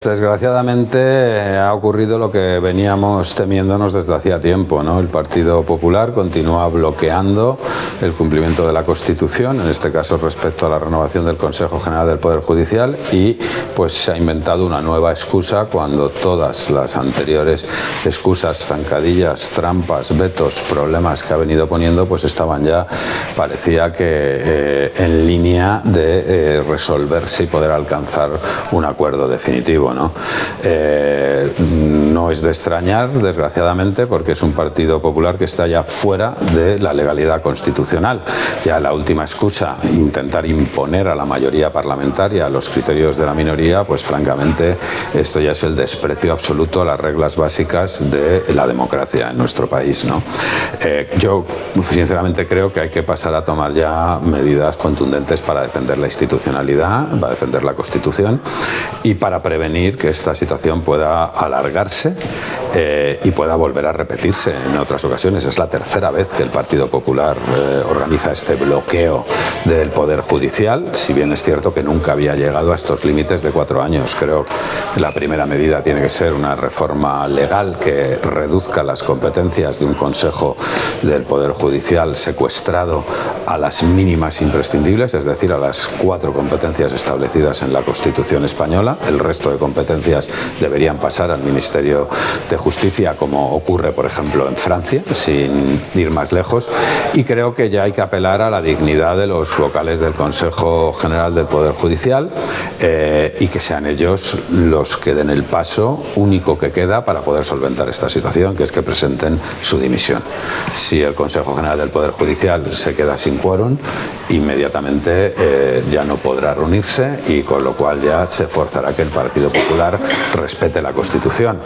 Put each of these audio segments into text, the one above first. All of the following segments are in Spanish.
Desgraciadamente eh, ha ocurrido lo que veníamos temiéndonos desde hacía tiempo. ¿no? El Partido Popular continúa bloqueando el cumplimiento de la Constitución, en este caso respecto a la renovación del Consejo General del Poder Judicial y pues se ha inventado una nueva excusa cuando todas las anteriores excusas, zancadillas, trampas, vetos, problemas que ha venido poniendo pues estaban ya, parecía que eh, en línea de eh, resolverse y poder alcanzar un acuerdo definitivo. ¿No? Eh, no es de extrañar, desgraciadamente, porque es un partido popular que está ya fuera de la legalidad constitucional. Ya la última excusa, intentar imponer a la mayoría parlamentaria los criterios de la minoría, pues francamente esto ya es el desprecio absoluto a las reglas básicas de la democracia en nuestro país. ¿no? Eh, yo sinceramente creo que hay que pasar a tomar ya medidas contundentes para defender la institucionalidad, para defender la Constitución y para prevenir que esta situación pueda alargarse eh, y pueda volver a repetirse en otras ocasiones. Es la tercera vez que el Partido Popular eh, organiza este bloqueo del Poder Judicial, si bien es cierto que nunca había llegado a estos límites de cuatro años. Creo que la primera medida tiene que ser una reforma legal que reduzca las competencias de un Consejo del Poder Judicial secuestrado a las mínimas imprescindibles, es decir, a las cuatro competencias establecidas en la Constitución española. El resto de competencias deberían pasar al Ministerio de Justicia, como ocurre, por ejemplo, en Francia, sin ir más lejos. Y creo que ya hay que apelar a la dignidad de los vocales del Consejo General del Poder Judicial eh, y que sean ellos los que den el paso único que queda para poder solventar esta situación, que es que presenten su dimisión. Si el Consejo General del Poder Judicial se queda sin quórum, inmediatamente eh, ya no podrá reunirse y con lo cual ya se forzará que el Partido Popular respete la Constitución.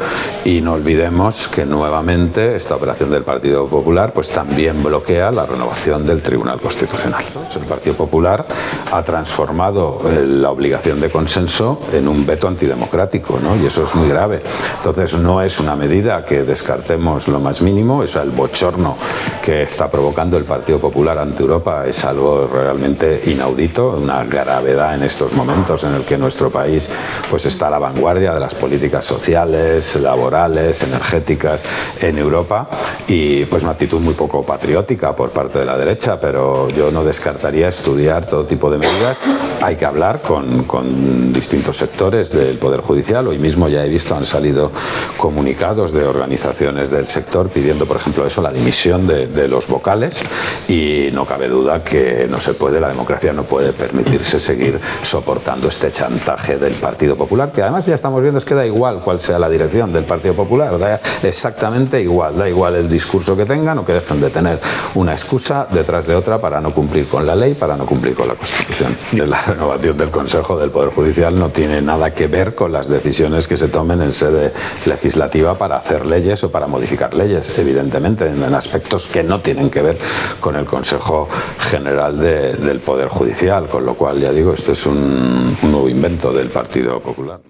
Y no olvidemos que nuevamente esta operación del Partido Popular pues también bloquea la renovación del Tribunal Constitucional. El Partido Popular ha transformado eh, la obligación de consenso en un veto antidemocrático ¿no? y eso es muy grave. Entonces no es una medida que descartemos lo más mínimo, es el bochorno que está provocando el Partido Popular ante Europa es algo realmente inaudito, una gravedad en estos momentos en el que nuestro país pues está a la vanguardia de las políticas sociales, laborales, energéticas en Europa y pues una actitud muy poco patriótica por parte de la derecha, pero yo no descartaría estudiar todo tipo de medidas. Hay que hablar con, con distintos sectores del Poder Judicial. Hoy mismo ya he visto han salido comunicados de organizaciones del sector pidiendo, por ejemplo, eso, la dimisión de, de los vocales y no cabe duda que no se puede, la democracia no puede permitirse seguir soportando este chantaje del Partido Popular, que además ya estamos viendo es que da igual cuál sea la dirección del Partido Popular, da exactamente igual, da igual el discurso que tengan o que dejen de tener una excusa detrás de otra para no cumplir con la ley, para no cumplir con la Constitución. La renovación del Consejo del Poder Judicial no tiene nada que ver con las decisiones que se tomen en sede legislativa para hacer leyes o para modificar leyes, evidentemente, en aspectos que no tienen que ver con el Consejo General del Poder Judicial, con lo cual, ya digo, esto es un nuevo invento del Partido Popular.